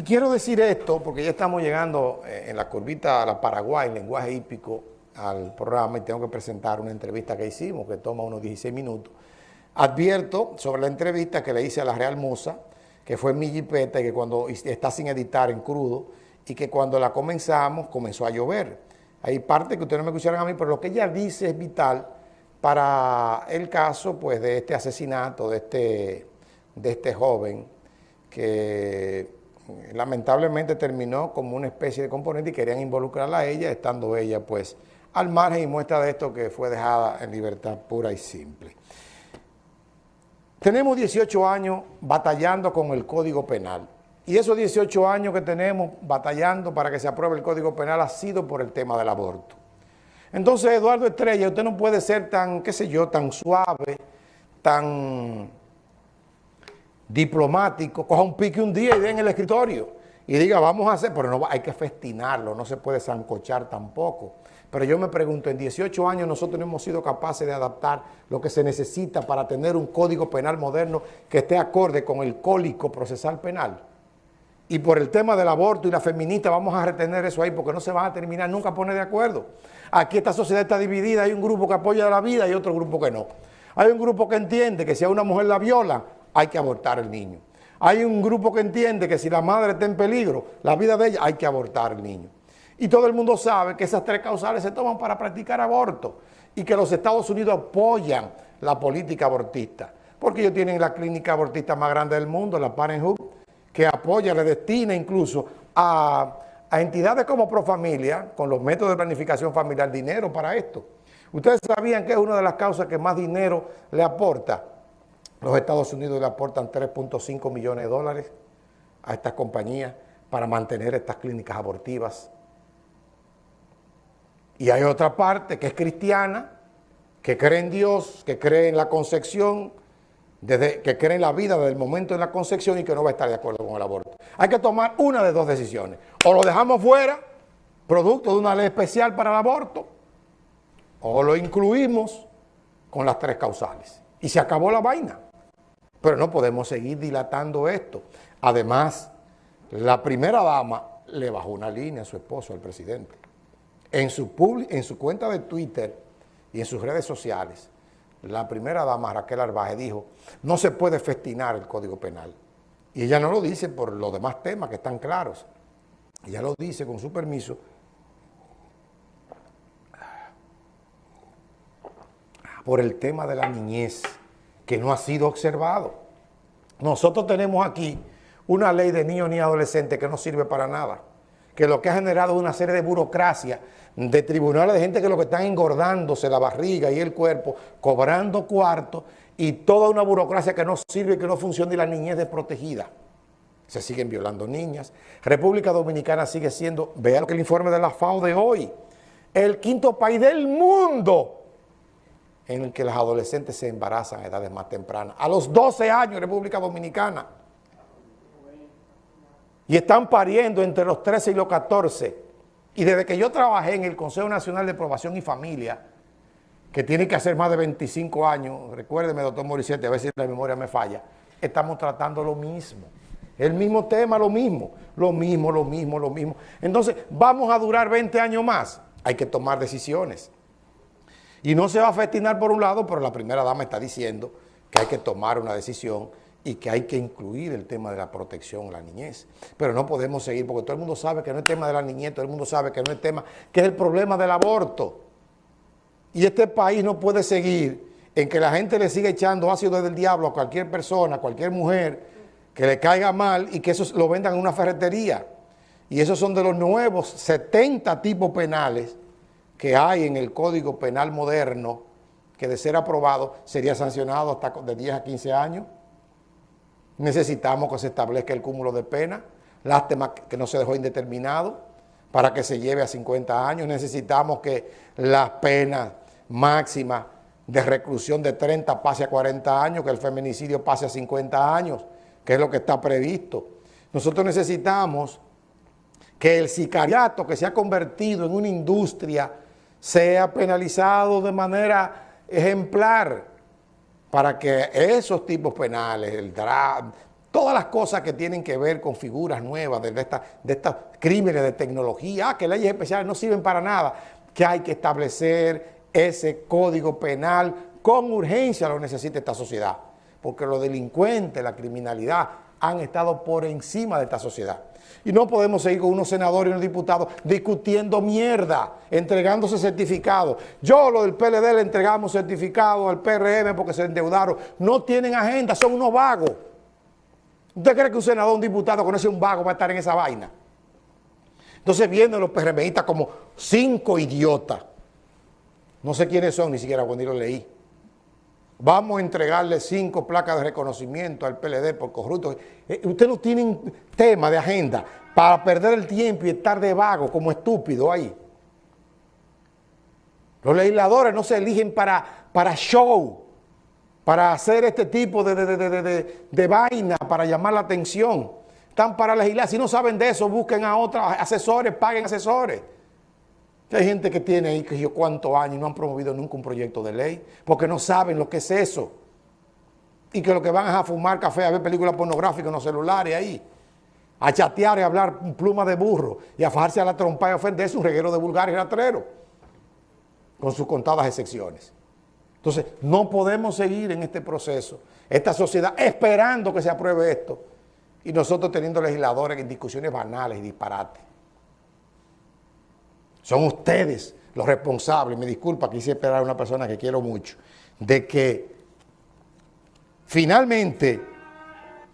Y quiero decir esto porque ya estamos llegando eh, en la curvita a la Paraguay, lenguaje hípico, al programa y tengo que presentar una entrevista que hicimos que toma unos 16 minutos. Advierto sobre la entrevista que le hice a la Real Musa, que fue mi jipeta y que cuando está sin editar en crudo y que cuando la comenzamos comenzó a llover. Hay parte que ustedes no me escucharon a mí, pero lo que ella dice es vital para el caso pues, de este asesinato, de este, de este joven que lamentablemente terminó como una especie de componente y querían involucrarla a ella, estando ella pues al margen y muestra de esto que fue dejada en libertad pura y simple. Tenemos 18 años batallando con el Código Penal y esos 18 años que tenemos batallando para que se apruebe el Código Penal ha sido por el tema del aborto. Entonces, Eduardo Estrella, usted no puede ser tan, qué sé yo, tan suave, tan diplomático, coja un pique un día y dé en el escritorio y diga, vamos a hacer, pero no hay que festinarlo, no se puede zancochar tampoco. Pero yo me pregunto, en 18 años nosotros no hemos sido capaces de adaptar lo que se necesita para tener un código penal moderno que esté acorde con el cólico procesal penal. Y por el tema del aborto y la feminista vamos a retener eso ahí porque no se van a terminar nunca a poner de acuerdo. Aquí esta sociedad está dividida, hay un grupo que apoya la vida y otro grupo que no. Hay un grupo que entiende que si a una mujer la viola, hay que abortar el niño. Hay un grupo que entiende que si la madre está en peligro, la vida de ella, hay que abortar el niño. Y todo el mundo sabe que esas tres causales se toman para practicar aborto y que los Estados Unidos apoyan la política abortista, porque ellos tienen la clínica abortista más grande del mundo, la Parenthood, que apoya, le destina incluso a, a entidades como Profamilia, con los métodos de planificación familiar, dinero para esto. Ustedes sabían que es una de las causas que más dinero le aporta los Estados Unidos le aportan 3.5 millones de dólares a estas compañías para mantener estas clínicas abortivas. Y hay otra parte que es cristiana, que cree en Dios, que cree en la concepción, desde, que cree en la vida desde el momento de la concepción y que no va a estar de acuerdo con el aborto. Hay que tomar una de dos decisiones. O lo dejamos fuera, producto de una ley especial para el aborto, o lo incluimos con las tres causales. Y se acabó la vaina. Pero no podemos seguir dilatando esto. Además, la primera dama le bajó una línea a su esposo, al presidente. En su, en su cuenta de Twitter y en sus redes sociales, la primera dama, Raquel Arbaje, dijo, no se puede festinar el Código Penal. Y ella no lo dice por los demás temas que están claros. Ella lo dice con su permiso por el tema de la niñez que no ha sido observado. Nosotros tenemos aquí una ley de niños ni adolescentes que no sirve para nada, que lo que ha generado una serie de burocracia, de tribunales de gente que lo que están engordándose la barriga y el cuerpo, cobrando cuartos y toda una burocracia que no sirve, que no funciona y la niñez desprotegida. Se siguen violando niñas. República Dominicana sigue siendo, vean que el informe de la FAO de hoy, el quinto país del mundo en el que las adolescentes se embarazan a edades más tempranas. A los 12 años en República Dominicana. Y están pariendo entre los 13 y los 14. Y desde que yo trabajé en el Consejo Nacional de Aprobación y Familia, que tiene que hacer más de 25 años, recuérdeme, doctor Morissette, a ver si la memoria me falla, estamos tratando lo mismo. El mismo tema, lo mismo, lo mismo, lo mismo, lo mismo. Entonces, ¿vamos a durar 20 años más? Hay que tomar decisiones. Y no se va a festinar por un lado, pero la primera dama está diciendo que hay que tomar una decisión y que hay que incluir el tema de la protección a la niñez. Pero no podemos seguir, porque todo el mundo sabe que no es tema de la niñez, todo el mundo sabe que no es tema, que es el problema del aborto. Y este país no puede seguir en que la gente le siga echando ácido del diablo a cualquier persona, a cualquier mujer, que le caiga mal y que eso lo vendan en una ferretería. Y esos son de los nuevos 70 tipos penales que hay en el Código Penal moderno, que de ser aprobado sería sancionado hasta de 10 a 15 años. Necesitamos que se establezca el cúmulo de pena, lástima que no se dejó indeterminado, para que se lleve a 50 años. Necesitamos que la pena máxima de reclusión de 30 pase a 40 años, que el feminicidio pase a 50 años, que es lo que está previsto. Nosotros necesitamos que el sicariato que se ha convertido en una industria sea penalizado de manera ejemplar para que esos tipos penales, el Todas las cosas que tienen que ver con figuras nuevas de, esta, de estos crímenes de tecnología, ah, que leyes especiales no sirven para nada, que hay que establecer ese código penal con urgencia lo necesita esta sociedad, porque los delincuentes, la criminalidad han estado por encima de esta sociedad. Y no podemos seguir con unos senadores y unos diputados discutiendo mierda, entregándose certificados. Yo, lo del PLD, le entregamos certificados al PRM porque se endeudaron. No tienen agenda, son unos vagos. ¿Usted cree que un senador, un diputado conoce un vago va a estar en esa vaina? Entonces vienen los PRMistas como cinco idiotas. No sé quiénes son, ni siquiera cuando yo leí. Vamos a entregarle cinco placas de reconocimiento al PLD por corrupto. Eh, usted no tiene tema de agenda para perder el tiempo y estar de vago como estúpido ahí. Los legisladores no se eligen para, para show, para hacer este tipo de, de, de, vaina, para llamar la atención. Están para legislar. Si no saben de eso, busquen a otros asesores, paguen asesores. Hay gente que tiene ahí que yo cuántos años y no han promovido nunca un proyecto de ley porque no saben lo que es eso. Y que lo que van a fumar café, a ver películas pornográficas en los celulares ahí. A chatear y a hablar pluma de burro y a fajarse a la trompa y ofenderse un reguero de vulgar y. Con sus contadas excepciones. Entonces, no podemos seguir en este proceso. Esta sociedad esperando que se apruebe esto. Y nosotros teniendo legisladores en discusiones banales y disparates. Son ustedes los responsables, me disculpa, quise esperar a una persona que quiero mucho, de que finalmente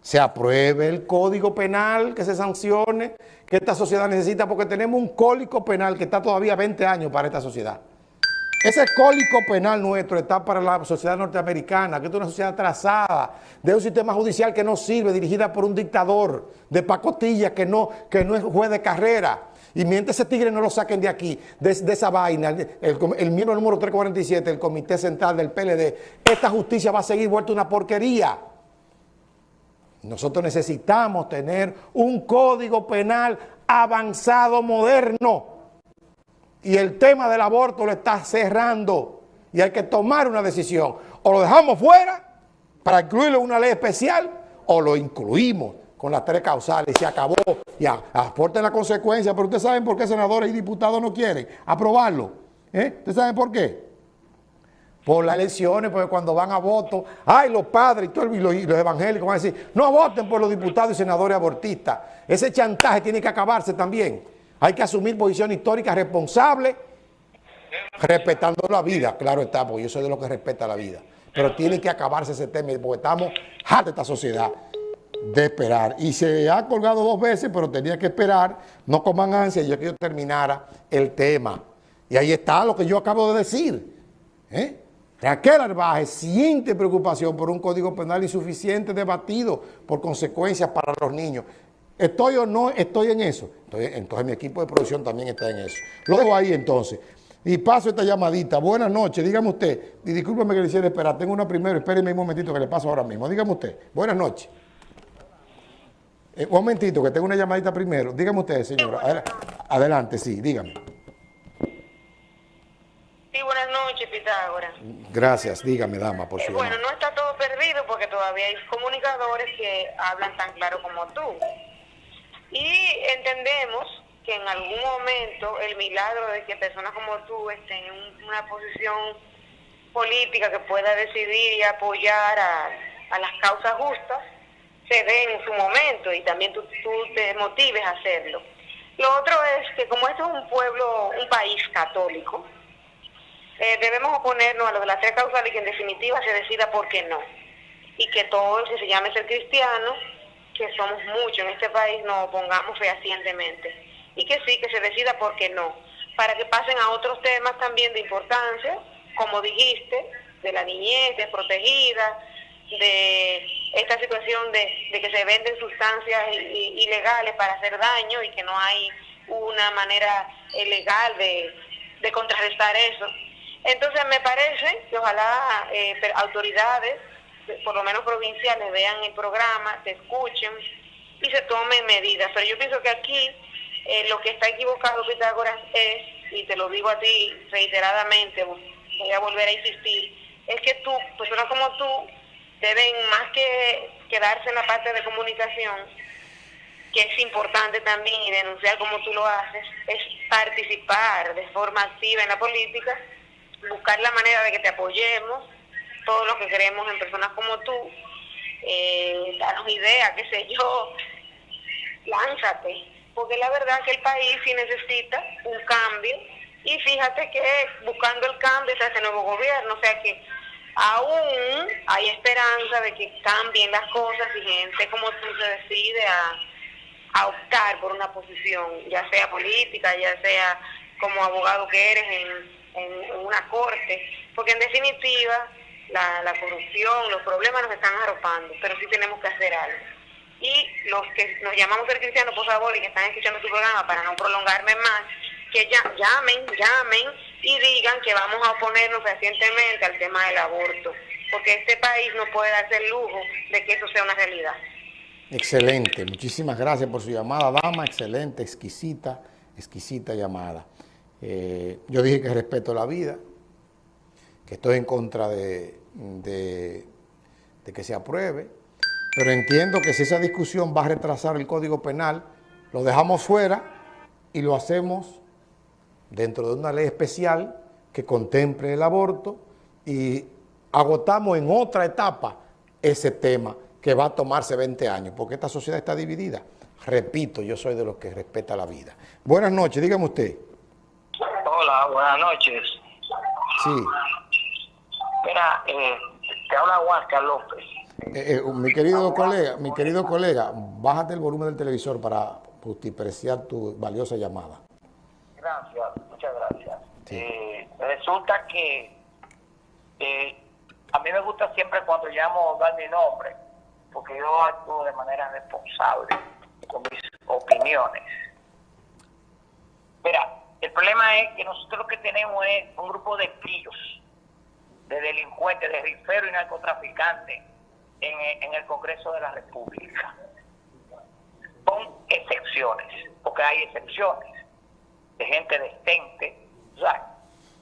se apruebe el código penal, que se sancione, que esta sociedad necesita, porque tenemos un cólico penal que está todavía 20 años para esta sociedad. Ese cólico penal nuestro está para la sociedad norteamericana, que es una sociedad atrasada, de un sistema judicial que no sirve, dirigida por un dictador de pacotilla que no, que no es juez de carrera, y mientras ese tigre no lo saquen de aquí, de, esa vaina, el, miembro número 347 del Comité Central del PLD, esta justicia va a seguir vuelta una porquería. Nosotros necesitamos tener un código penal avanzado, moderno. Y el tema del aborto lo está cerrando. Y hay que tomar una decisión. O lo dejamos fuera para incluirlo en una ley especial, o lo incluimos con las tres causales, se acabó, ya, aporten la consecuencia, pero ustedes saben por qué senadores y diputados no quieren aprobarlo. ¿Eh? ¿Ustedes saben por qué? Por las elecciones, porque cuando van a voto, ay, los padres y, todos los, evangélicos van a decir, no voten por los diputados y senadores abortistas. Ese chantaje tiene que acabarse también. Hay que asumir posición histórica responsable, respetando la vida, claro está, porque yo soy de los que respeta la vida. Pero tiene que acabarse ese tema, porque estamos hartos de esta sociedad de esperar. Y se ha colgado dos veces, pero tenía que esperar, no coman ansia, yo que yo terminara el tema. Y ahí está lo que yo acabo de decir. ¿eh? Raquel Arbaje siente preocupación por un código penal insuficiente debatido por consecuencias para los niños. ¿Estoy o no estoy en eso? Entonces, mi equipo de producción también está en eso. Lo dejo ahí entonces. Y paso esta llamadita. Buenas noches, dígame usted. Y discúlpeme que le hiciera esperar. Tengo una primero, espérenme un momentito que le paso ahora mismo. Dígame usted. Buenas noches. Eh, un momentito, que tengo una llamadita primero. Dígame usted, señora. Adelante, sí, dígame. Sí, buenas noches, Pitágoras. Gracias, dígame, dama, por favor. bueno, no está todo perdido porque todavía hay comunicadores que hablan tan claro como tú. Y entendemos que en algún momento el milagro de que personas como tú estén en una posición política que pueda decidir y apoyar a las causas justas, se dé en su momento y también tú, te motives a hacerlo. Lo otro es que como este es un pueblo, un país católico, eh, debemos oponernos a lo de las tres causales y que en definitiva se decida por qué no. Y que todos, que se llame ser cristiano, que somos muchos en este país, nos opongamos fehacientemente. Y que sí, que se decida por qué no. Para que pasen a otros temas también de importancia, como dijiste, de la niñez desprotegida, de esta situación de, que se venden sustancias ilegales para hacer daño y que no hay una manera eh, legal de, contrarrestar eso. Entonces me parece que ojalá eh, autoridades, por lo menos provinciales, vean el programa, se escuchen y se tomen medidas. Pero yo pienso que aquí eh, lo que está equivocado, Pitágoras, es, y te lo digo a ti reiteradamente, voy a volver a insistir, es que tú, personas como tú, deben más que, quedarse en la parte de comunicación, que es importante también y denunciar como tú lo haces, es participar de forma activa en la política, buscar la manera de que te apoyemos, todos los que creemos en personas como tú, eh, darnos ideas, qué sé yo, lánzate, porque la verdad que el país sí necesita un cambio y fíjate que buscando el cambio está este nuevo gobierno, o sea que aún hay esperanza de que cambien las cosas y gente como tú se decide a, optar por una posición, ya sea política, ya sea como abogado que eres en, en, una corte, porque en definitiva la, la corrupción, los problemas nos están arropando, pero sí tenemos que hacer algo. Y los que nos llamamos ser cristianos, por favor, y que están escuchando tu programa, para no prolongarme más, que ya, llamen, llamen y digan que vamos a oponernos recientemente al tema del aborto, porque este país no puede darse el lujo de que eso sea una realidad. Excelente, muchísimas gracias por su llamada, dama, excelente, exquisita, exquisita llamada. Eh, yo dije que respeto la vida, que estoy en contra de, de, de que se apruebe, pero entiendo que si esa discusión va a retrasar el Código Penal, lo dejamos fuera y lo hacemos dentro de una ley especial que contemple el aborto y agotamos en otra etapa ese tema que va a tomarse 20 años, porque esta sociedad está dividida. Repito, yo soy de los que respeta la vida. Buenas noches, dígame usted. Hola, buenas noches. Sí. Mira, eh, te habla Huáscar López. Eh, eh, mi querido colega, mi querido colega, bájate el volumen del televisor para justipreciar tu valiosa llamada. Gracias, muchas gracias. Eh, resulta que eh, a mí me gusta siempre cuando llamo dar mi nombre, porque yo actúo de manera responsable con mis opiniones. Mira, el problema es que nosotros lo que tenemos es un grupo de pillos, de delincuentes, de riferos y narcotraficantes en, en el Congreso de la República. Con excepciones, porque hay excepciones de gente decente. O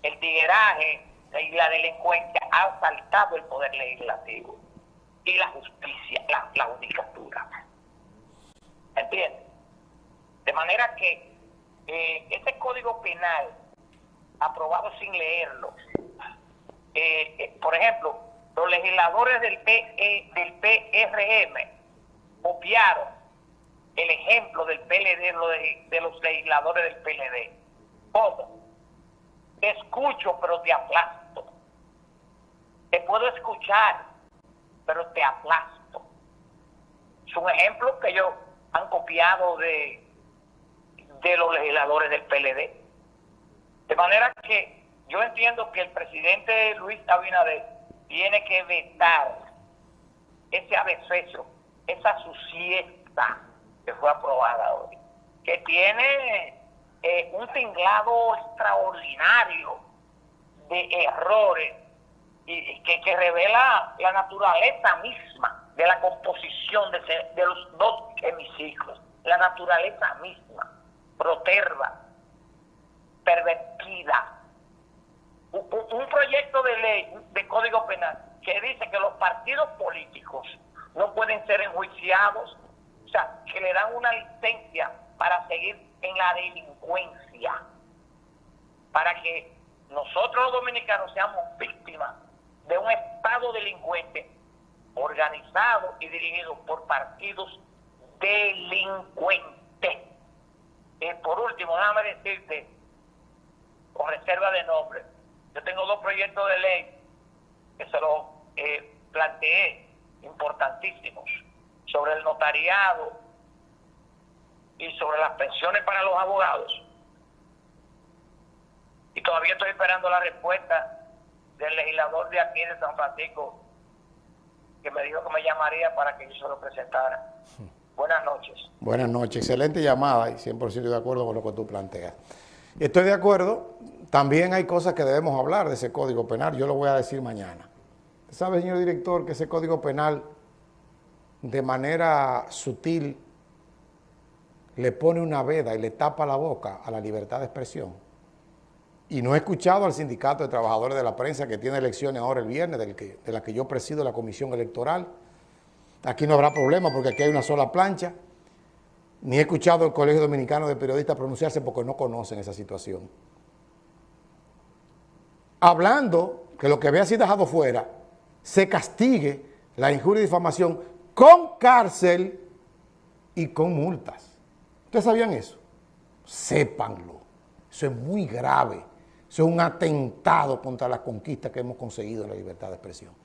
el tigueraje y la delincuencia ha asaltado el poder legislativo y la justicia, la, la judicatura. ¿Entiendes? De manera que eh, ese código penal, aprobado sin leerlo, eh, eh, por ejemplo, los legisladores del, PE, del PRM copiaron el ejemplo del PLD, de, los legisladores del PLD. ¿Cómo? Te escucho, pero te aplasto. Te puedo escuchar, pero te aplasto. Es un ejemplo que ellos han copiado de, de los legisladores del PLD. De manera que yo entiendo que el presidente Luis Abinader tiene que vetar ese abeceso, esa suciedad que fue aprobada hoy, que tiene eh, un tinglado extraordinario de errores y, que, que, revela la naturaleza misma de la composición de, de los dos hemiciclos, la naturaleza misma, proterva, pervertida. Un proyecto de ley, de código penal, que dice que los partidos políticos no pueden ser enjuiciados o sea, que le dan una licencia para seguir en la delincuencia, para que nosotros los dominicanos seamos víctimas de un Estado delincuente organizado y dirigido por partidos delincuentes. Y por último, déjame decirte, con reserva de nombre, yo tengo dos proyectos de ley que se los eh, planteé, importantísimos sobre el notariado y sobre las pensiones para los abogados. Y todavía estoy esperando la respuesta del legislador de aquí de San Francisco, que me dijo que me llamaría para que yo se lo presentara. Buenas noches. Buenas noches, excelente llamada y 100% de acuerdo con lo que tú planteas. Estoy de acuerdo, también hay cosas que debemos hablar de ese código penal, yo lo voy a decir mañana. ¿Sabe, señor director, que ese código penal de manera sutil le pone una veda y le tapa la boca a la libertad de expresión. Y no he escuchado al Sindicato de Trabajadores de la Prensa que tiene elecciones ahora el viernes, del que, de la que yo presido la Comisión Electoral, Aquí no habrá problema porque aquí hay una sola plancha. Ni he escuchado el Colegio Dominicano de Periodistas pronunciarse porque no conocen esa situación. Hablando que lo que había sido dejado fuera, se castigue la injuria y difamación con cárcel y con multas. ¿Ustedes sabían eso? Sépanlo. Eso es muy grave. Eso es un atentado contra la conquista que hemos conseguido en la libertad de expresión.